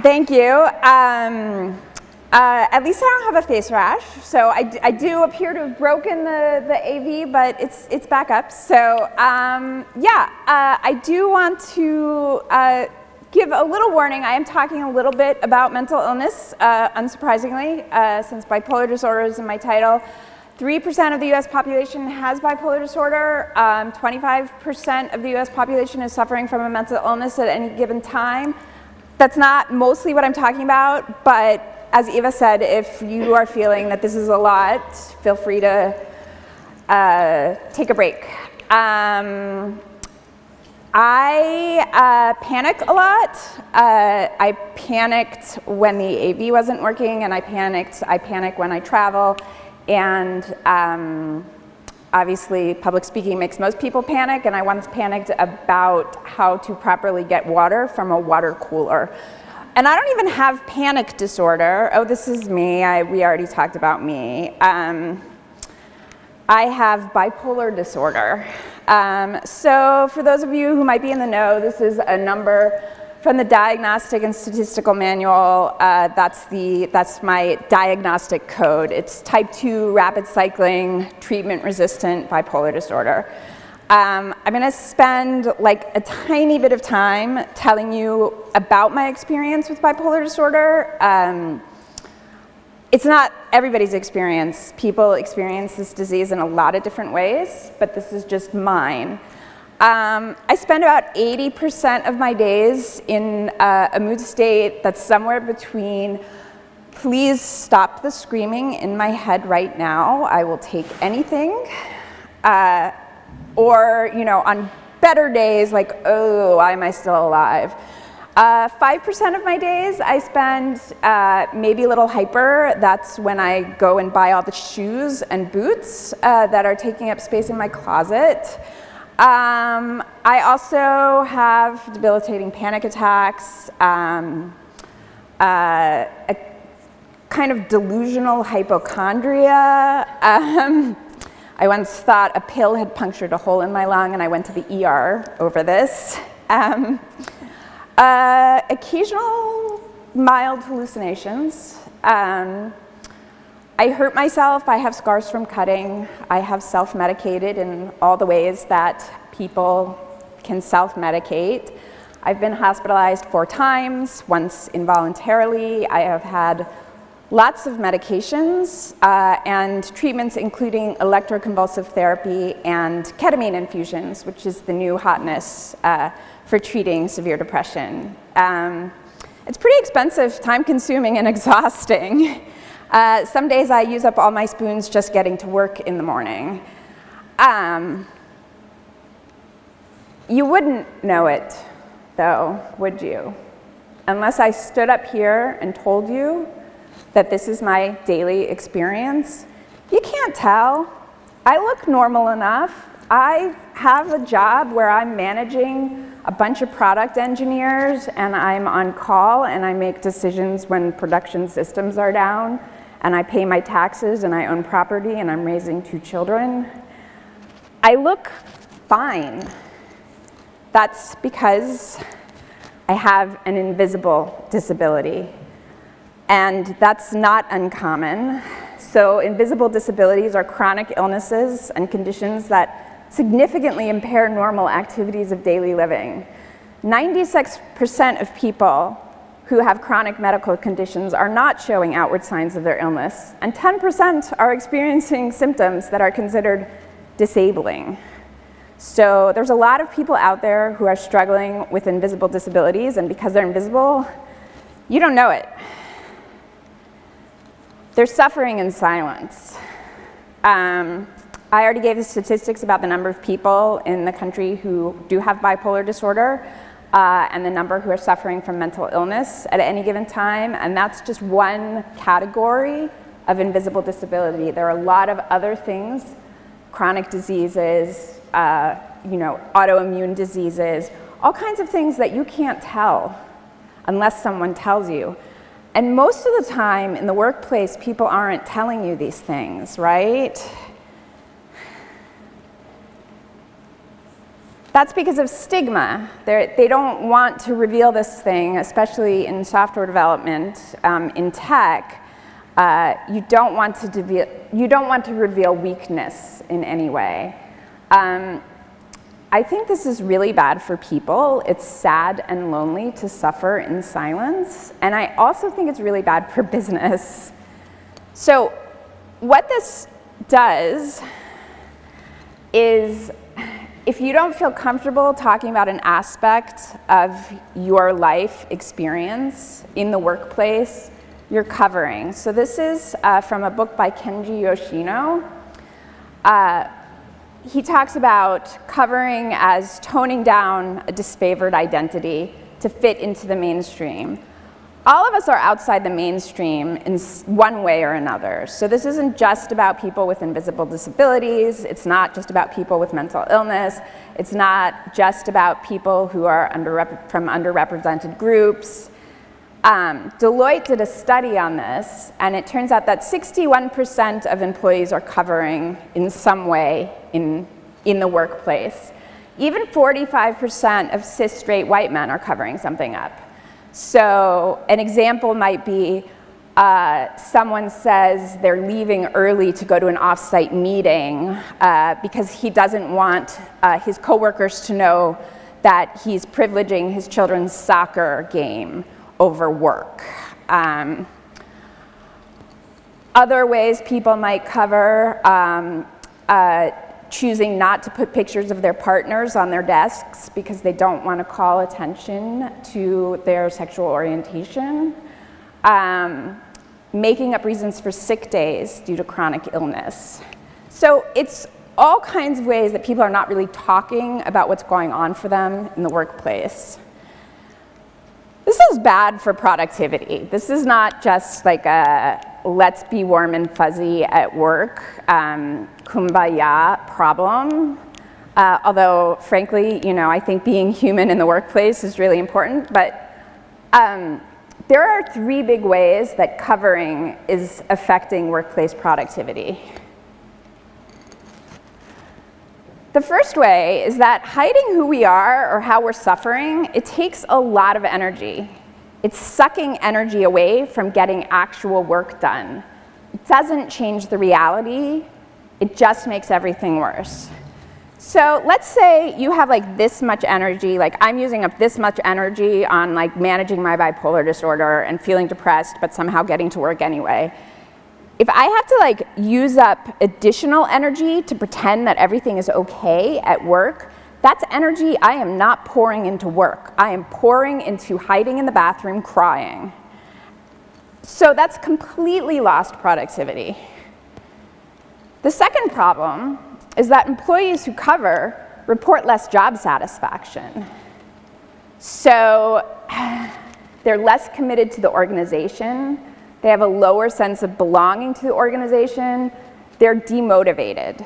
Thank you. Um, uh, at least I don't have a face rash. So I, I do appear to have broken the, the AV, but it's, it's back up. So um, yeah, uh, I do want to uh, give a little warning. I am talking a little bit about mental illness, uh, unsurprisingly, uh, since bipolar disorder is in my title. 3% of the US population has bipolar disorder. 25% um, of the US population is suffering from a mental illness at any given time. That's not mostly what I'm talking about, but as Eva said, if you are feeling that this is a lot, feel free to uh, take a break. Um, I uh, panic a lot. Uh, I panicked when the AV wasn't working, and I panicked. I panic when I travel, and um, obviously public speaking makes most people panic. And I once panicked about how to properly get water from a water cooler. And I don't even have panic disorder. Oh, this is me. I, we already talked about me. Um, I have bipolar disorder. Um, so for those of you who might be in the know, this is a number from the Diagnostic and Statistical Manual. Uh, that's, the, that's my diagnostic code. It's type 2 rapid cycling treatment resistant bipolar disorder. Um, I'm going to spend like a tiny bit of time telling you about my experience with bipolar disorder. Um, it's not everybody's experience. People experience this disease in a lot of different ways, but this is just mine. Um, I spend about 80% of my days in uh, a mood state that's somewhere between please stop the screaming in my head right now. I will take anything. Uh, or, you know, on better days, like, oh, why am I still alive? 5% uh, of my days I spend uh, maybe a little hyper. That's when I go and buy all the shoes and boots uh, that are taking up space in my closet. Um, I also have debilitating panic attacks, um, uh, a kind of delusional hypochondria. Um, I once thought a pill had punctured a hole in my lung and I went to the ER over this. Um, uh, occasional mild hallucinations. Um, I hurt myself, I have scars from cutting, I have self-medicated in all the ways that people can self-medicate. I've been hospitalized four times, once involuntarily. I have had lots of medications uh, and treatments including electroconvulsive therapy and ketamine infusions, which is the new hotness uh, for treating severe depression. Um, it's pretty expensive, time-consuming, and exhausting. Uh, some days I use up all my spoons just getting to work in the morning. Um, you wouldn't know it, though, would you? Unless I stood up here and told you that this is my daily experience, you can't tell. I look normal enough. I have a job where I'm managing a bunch of product engineers and I'm on call and I make decisions when production systems are down and I pay my taxes and I own property and I'm raising two children. I look fine. That's because I have an invisible disability. And that's not uncommon. So invisible disabilities are chronic illnesses and conditions that significantly impair normal activities of daily living. 96% of people who have chronic medical conditions are not showing outward signs of their illness, and 10% are experiencing symptoms that are considered disabling. So there's a lot of people out there who are struggling with invisible disabilities, and because they're invisible, you don't know it. They're suffering in silence. Um, I already gave the statistics about the number of people in the country who do have bipolar disorder uh, and the number who are suffering from mental illness at any given time, and that's just one category of invisible disability. There are a lot of other things, chronic diseases, uh, you know, autoimmune diseases, all kinds of things that you can't tell unless someone tells you. And most of the time in the workplace, people aren't telling you these things, right? That's because of stigma. They're, they do not want to reveal this thing, especially in software development, um, in tech. Uh, you, don't want to you don't want to reveal weakness in any way. Um, I think this is really bad for people. It's sad and lonely to suffer in silence. And I also think it's really bad for business. So what this does is if you don't feel comfortable talking about an aspect of your life experience in the workplace, you're covering. So this is uh, from a book by Kenji Yoshino. Uh, he talks about covering as toning down a disfavored identity to fit into the mainstream all of us are outside the mainstream in one way or another. So this isn't just about people with invisible disabilities. It's not just about people with mental illness. It's not just about people who are under from underrepresented groups. Um, Deloitte did a study on this, and it turns out that 61% of employees are covering in some way in, in the workplace. Even 45% of cis straight white men are covering something up. So an example might be uh, someone says they're leaving early to go to an offsite meeting uh, because he doesn't want uh, his coworkers to know that he's privileging his children's soccer game over work. Um, other ways people might cover um, uh, choosing not to put pictures of their partners on their desks because they don't want to call attention to their sexual orientation, um, making up reasons for sick days due to chronic illness. So it's all kinds of ways that people are not really talking about what's going on for them in the workplace. This is bad for productivity. This is not just like a let's be warm and fuzzy at work, um, kumbaya problem. Uh, although, frankly, you know, I think being human in the workplace is really important. But um, there are three big ways that covering is affecting workplace productivity. The first way is that hiding who we are or how we're suffering, it takes a lot of energy. It's sucking energy away from getting actual work done. It doesn't change the reality, it just makes everything worse. So let's say you have like this much energy, like I'm using up this much energy on like managing my bipolar disorder and feeling depressed but somehow getting to work anyway. If I have to like use up additional energy to pretend that everything is okay at work, that's energy I am not pouring into work. I am pouring into hiding in the bathroom crying. So that's completely lost productivity. The second problem is that employees who cover report less job satisfaction. So they're less committed to the organization, they have a lower sense of belonging to the organization, they're demotivated.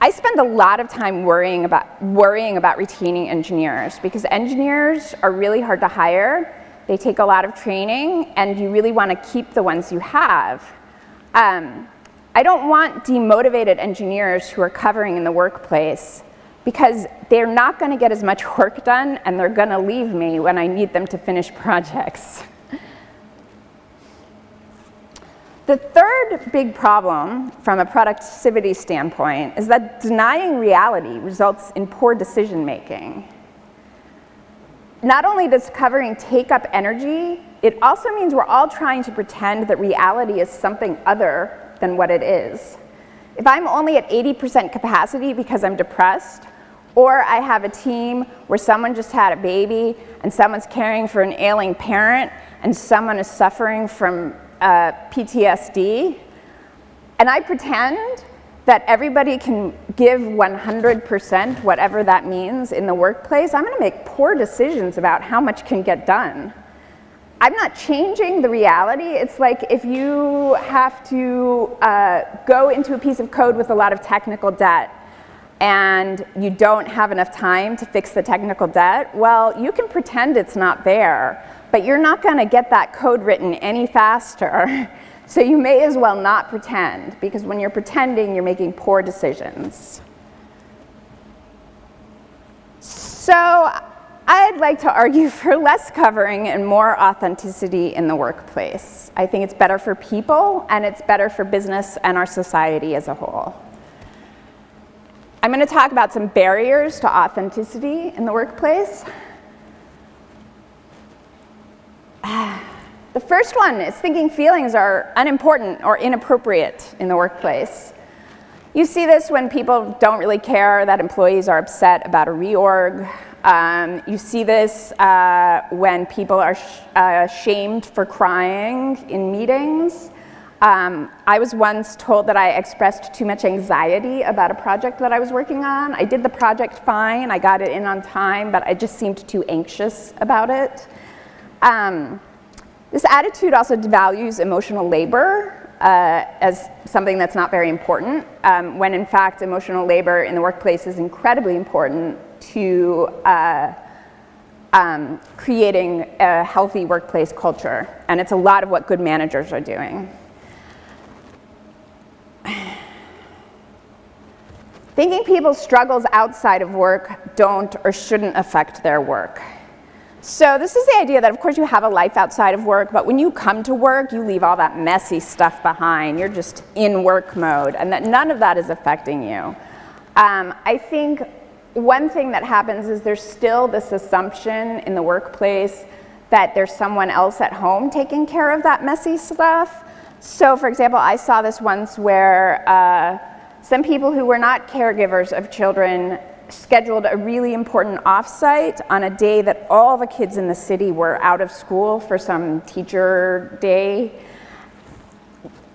I spend a lot of time worrying about, worrying about retaining engineers because engineers are really hard to hire. They take a lot of training and you really want to keep the ones you have. Um, I don't want demotivated engineers who are covering in the workplace because they're not going to get as much work done and they're going to leave me when I need them to finish projects. The third big problem from a productivity standpoint is that denying reality results in poor decision making. Not only does covering take up energy, it also means we're all trying to pretend that reality is something other than what it is. If I'm only at 80% capacity because I'm depressed, or I have a team where someone just had a baby and someone's caring for an ailing parent and someone is suffering from uh, PTSD, and I pretend that everybody can give 100%, whatever that means, in the workplace, I'm gonna make poor decisions about how much can get done. I'm not changing the reality. It's like if you have to uh, go into a piece of code with a lot of technical debt and you don't have enough time to fix the technical debt, well, you can pretend it's not there, but you're not gonna get that code written any faster. So you may as well not pretend, because when you're pretending, you're making poor decisions. So I'd like to argue for less covering and more authenticity in the workplace. I think it's better for people and it's better for business and our society as a whole. I'm going to talk about some barriers to authenticity in the workplace. The first one is thinking feelings are unimportant or inappropriate in the workplace. You see this when people don't really care that employees are upset about a reorg. Um, you see this uh, when people are sh uh, shamed for crying in meetings. Um, I was once told that I expressed too much anxiety about a project that I was working on. I did the project fine, I got it in on time, but I just seemed too anxious about it. Um, this attitude also devalues emotional labor uh, as something that's not very important, um, when in fact emotional labor in the workplace is incredibly important to uh, um, creating a healthy workplace culture. And it's a lot of what good managers are doing. Thinking people's struggles outside of work don't or shouldn't affect their work. So this is the idea that of course you have a life outside of work, but when you come to work, you leave all that messy stuff behind. You're just in work mode, and that none of that is affecting you. Um, I think one thing that happens is there's still this assumption in the workplace that there's someone else at home taking care of that messy stuff. So for example, I saw this once where uh, some people who were not caregivers of children scheduled a really important offsite on a day that all the kids in the city were out of school for some teacher day.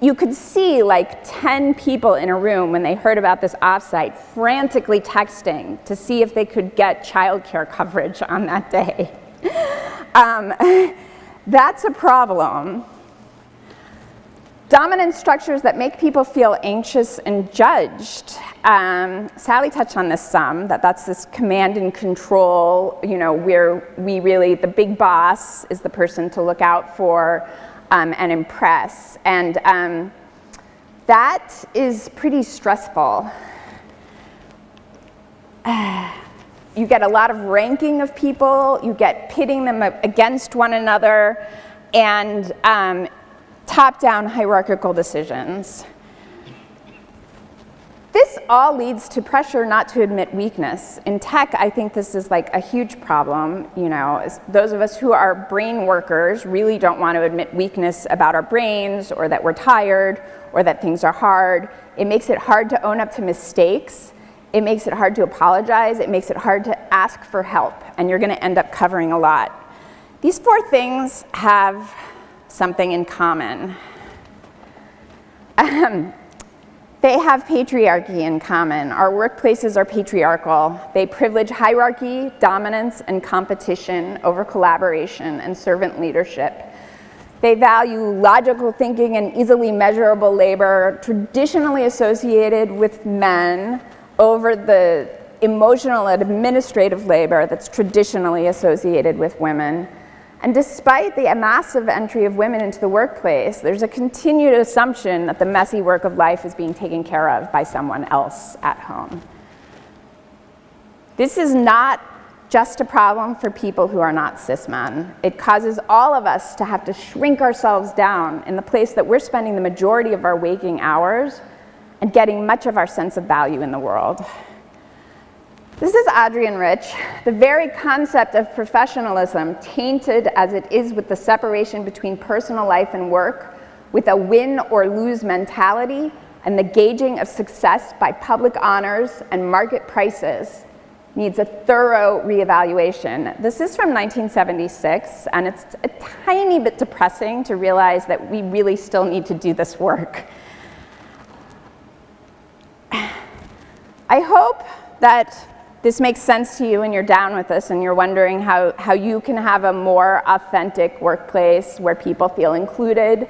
You could see like 10 people in a room when they heard about this offsite frantically texting to see if they could get childcare coverage on that day. um, that's a problem. Dominant structures that make people feel anxious and judged. Um, Sally touched on this some, that that's this command and control, you know, where we really, the big boss is the person to look out for um, and impress. And um, that is pretty stressful. you get a lot of ranking of people, you get pitting them against one another, and um, top-down hierarchical decisions. This all leads to pressure not to admit weakness. In tech, I think this is like a huge problem. You know, those of us who are brain workers really don't want to admit weakness about our brains or that we're tired or that things are hard. It makes it hard to own up to mistakes. It makes it hard to apologize. It makes it hard to ask for help. And you're going to end up covering a lot. These four things have something in common. Um, they have patriarchy in common. Our workplaces are patriarchal. They privilege hierarchy, dominance, and competition over collaboration and servant leadership. They value logical thinking and easily measurable labor traditionally associated with men over the emotional and administrative labor that's traditionally associated with women. And despite the massive entry of women into the workplace, there's a continued assumption that the messy work of life is being taken care of by someone else at home. This is not just a problem for people who are not cis men. It causes all of us to have to shrink ourselves down in the place that we're spending the majority of our waking hours and getting much of our sense of value in the world. This is Adrienne Rich. The very concept of professionalism, tainted as it is with the separation between personal life and work, with a win or lose mentality, and the gauging of success by public honors and market prices, needs a thorough reevaluation. This is from 1976, and it's a tiny bit depressing to realize that we really still need to do this work. I hope that this makes sense to you and you're down with this and you're wondering how, how you can have a more authentic workplace where people feel included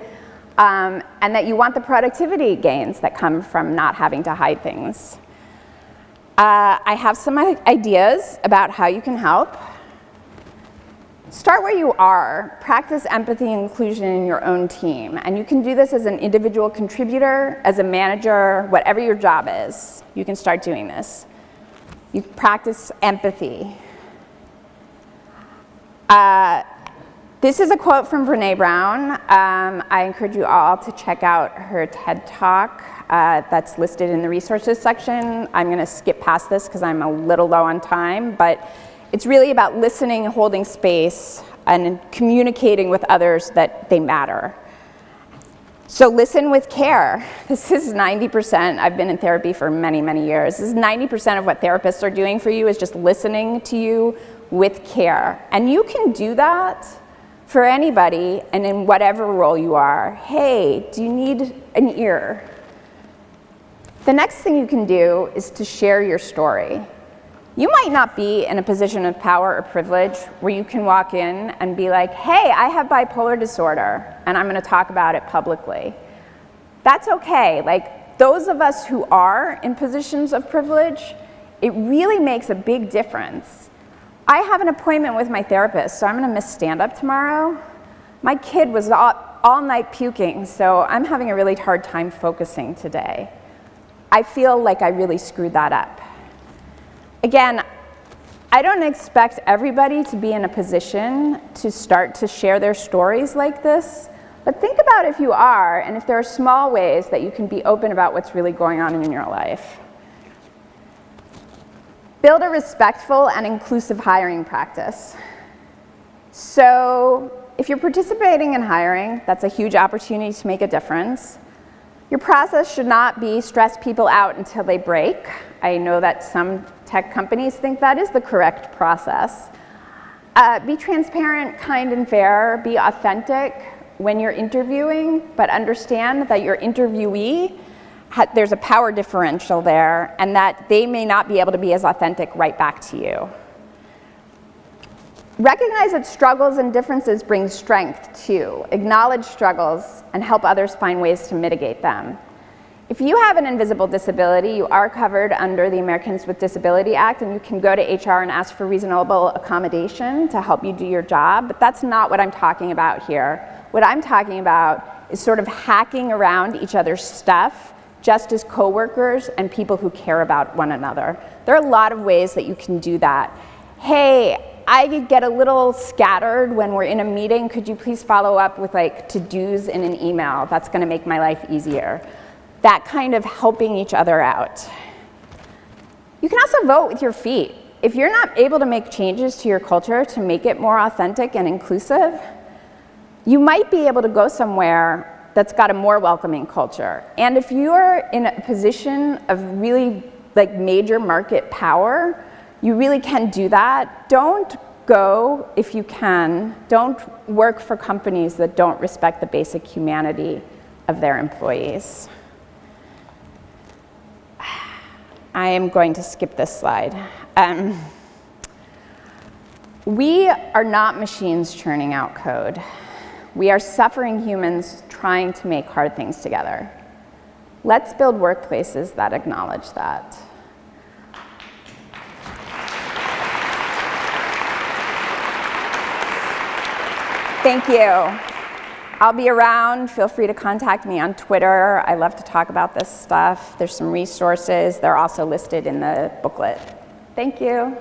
um, and that you want the productivity gains that come from not having to hide things. Uh, I have some ideas about how you can help. Start where you are. Practice empathy and inclusion in your own team. And you can do this as an individual contributor, as a manager, whatever your job is. You can start doing this. You practice empathy. Uh, this is a quote from Brene Brown. Um, I encourage you all to check out her TED Talk uh, that's listed in the resources section. I'm going to skip past this because I'm a little low on time, but it's really about listening, and holding space, and communicating with others that they matter. So listen with care. This is 90%, I've been in therapy for many, many years. This is 90% of what therapists are doing for you is just listening to you with care. And you can do that for anybody and in whatever role you are. Hey, do you need an ear? The next thing you can do is to share your story. You might not be in a position of power or privilege where you can walk in and be like, hey, I have bipolar disorder, and I'm gonna talk about it publicly. That's okay. Like, those of us who are in positions of privilege, it really makes a big difference. I have an appointment with my therapist, so I'm gonna miss stand-up tomorrow. My kid was all, all night puking, so I'm having a really hard time focusing today. I feel like I really screwed that up. Again, I don't expect everybody to be in a position to start to share their stories like this, but think about if you are and if there are small ways that you can be open about what's really going on in your life. Build a respectful and inclusive hiring practice. So if you're participating in hiring, that's a huge opportunity to make a difference. Your process should not be stress people out until they break. I know that some tech companies think that is the correct process. Uh, be transparent, kind, and fair. Be authentic when you're interviewing, but understand that your interviewee, there's a power differential there, and that they may not be able to be as authentic right back to you. Recognize that struggles and differences bring strength too. Acknowledge struggles and help others find ways to mitigate them. If you have an invisible disability, you are covered under the Americans with Disability Act and you can go to HR and ask for reasonable accommodation to help you do your job, but that's not what I'm talking about here. What I'm talking about is sort of hacking around each other's stuff just as coworkers and people who care about one another. There are a lot of ways that you can do that. Hey, I get a little scattered when we're in a meeting. Could you please follow up with like to-dos in an email? That's gonna make my life easier. That kind of helping each other out. You can also vote with your feet. If you're not able to make changes to your culture to make it more authentic and inclusive, you might be able to go somewhere that's got a more welcoming culture. And if you're in a position of really like major market power, you really can do that. Don't go, if you can, don't work for companies that don't respect the basic humanity of their employees. I am going to skip this slide. Um, we are not machines churning out code. We are suffering humans trying to make hard things together. Let's build workplaces that acknowledge that. Thank you. I'll be around. Feel free to contact me on Twitter. I love to talk about this stuff. There's some resources. They're also listed in the booklet. Thank you.